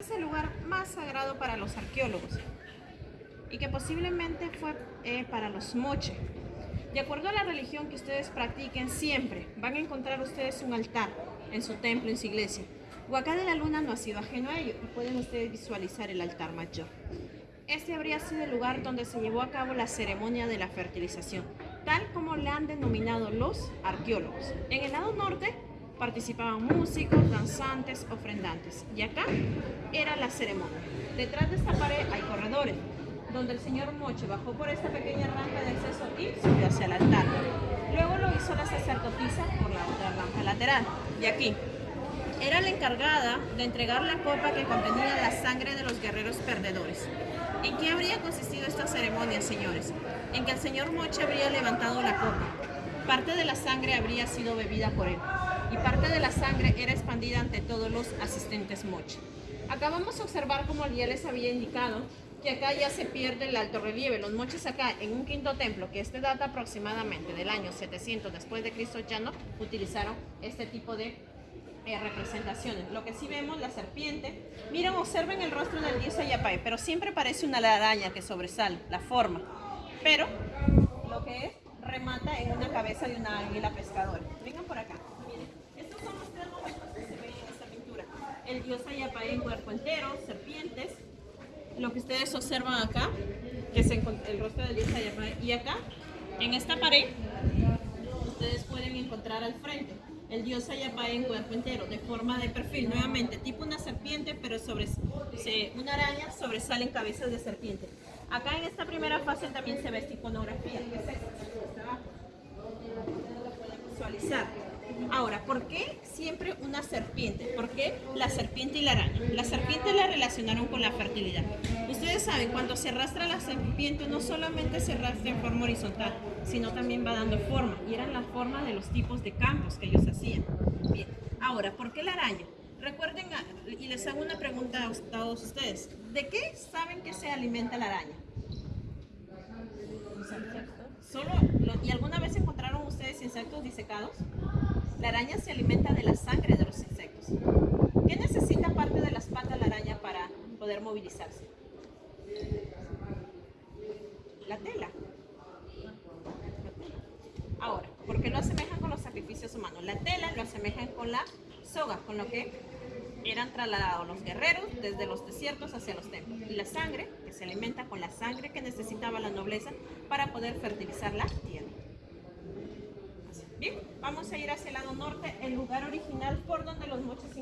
es el lugar más sagrado para los arqueólogos y que posiblemente fue eh, para los moche. De acuerdo a la religión que ustedes practiquen, siempre van a encontrar ustedes un altar en su templo, en su iglesia. Huacá de la Luna no ha sido ajeno a ello y pueden ustedes visualizar el altar mayor. Este habría sido el lugar donde se llevó a cabo la ceremonia de la fertilización, tal como la han denominado los arqueólogos. En el lado norte participaban músicos, danzantes, ofrendantes. Y acá era la ceremonia. Detrás de esta pared hay corredores, donde el señor Moche bajó por esta pequeña rampa de acceso y subió hacia el altar. Luego lo hizo la sacerdotisa por la otra rampa lateral. Y aquí, era la encargada de entregar la copa que contenía la sangre de los guerreros perdedores. ¿En qué habría consistido esta ceremonia, señores? En que el señor Moche habría levantado la copa. Parte de la sangre habría sido bebida por él y parte de la sangre era expandida ante todos los asistentes Moche. Acá vamos a observar como ya les había indicado que acá ya se pierde el alto relieve. Los moches acá en un quinto templo, que este data aproximadamente del año 700 después de Cristo ya no utilizaron este tipo de eh, representaciones. Lo que sí vemos, la serpiente. Miren, observen el rostro del dios Ayapai, pero siempre parece una araña que sobresale, la forma. Pero lo que es remata en una cabeza de una águila pescadora. Vengan por acá. Miren, estos son los tres momentos que se ven en esta pintura. El dios Ayapai en cuerpo entero, serpientes. Lo que ustedes observan acá, que es el rostro del dios Ayapai. Y acá, en esta pared, ustedes pueden encontrar al frente el dios Ayapai en cuerpo entero, de forma de perfil, nuevamente, tipo una serpiente, pero sobre una araña sobresalen cabezas de serpiente. Acá en esta primera fase también se ve esta iconografía, lo pueden visualizar. Ahora, ¿por qué una serpiente? ¿Por qué la serpiente y la araña? La serpiente la relacionaron con la fertilidad. Ustedes saben, cuando se arrastra la serpiente, no solamente se arrastra en forma horizontal, sino también va dando forma. Y eran la forma de los tipos de campos que ellos hacían. Bien, ahora, ¿por qué la araña? Recuerden, y les hago una pregunta a todos ustedes. ¿De qué saben que se alimenta la araña? ¿Solo, ¿Y alguna vez encontraron ustedes insectos disecados? La araña se alimenta de la sangre de los insectos. ¿Qué necesita parte de las patas la araña para poder movilizarse? La tela. Ahora, ¿por qué lo asemejan con los sacrificios humanos? La tela lo asemejan con la soga, con lo que eran trasladados los guerreros desde los desiertos hacia los templos. Y la sangre, que se alimenta con la sangre que necesitaba la nobleza para poder fertilizar la tierra. Vamos a ir hacia el lado norte, el lugar original por donde los moches